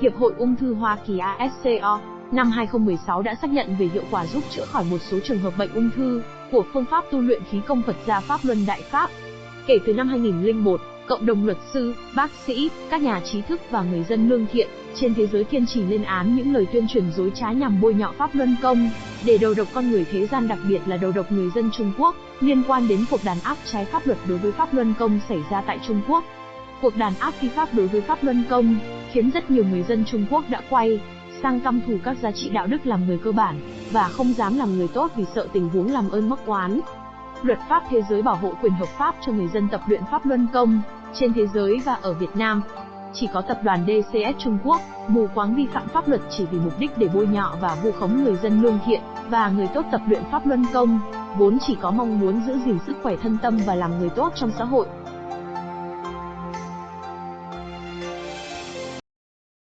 Hiệp hội Ung thư Hoa Kỳ ASCO năm 2016 đã xác nhận về hiệu quả giúp chữa khỏi một số trường hợp bệnh ung thư của phương pháp tu luyện khí công Phật gia Pháp Luân Đại Pháp. Kể từ năm 2001, cộng đồng luật sư, bác sĩ, các nhà trí thức và người dân lương thiện trên thế giới kiên trì lên án những lời tuyên truyền dối trá nhằm bôi nhọ Pháp Luân Công, để đầu độc con người thế gian đặc biệt là đầu độc người dân Trung Quốc, liên quan đến cuộc đàn áp trái pháp luật đối với Pháp Luân Công xảy ra tại Trung Quốc. Cuộc đàn áp phi pháp đối với Pháp Luân Công, khiến rất nhiều người dân Trung Quốc đã quay sang căm thù các giá trị đạo đức làm người cơ bản, và không dám làm người tốt vì sợ tình huống làm ơn mắc oán. Luật pháp thế giới bảo hộ quyền hợp pháp cho người dân tập luyện Pháp Luân Công, trên thế giới và ở Việt Nam. Chỉ có tập đoàn DCS Trung Quốc, mù quáng vi phạm pháp luật chỉ vì mục đích để bôi nhọ và vu khống người dân lương thiện, và người tốt tập luyện Pháp Luân Công, vốn chỉ có mong muốn giữ gìn sức khỏe thân tâm và làm người tốt trong xã hội.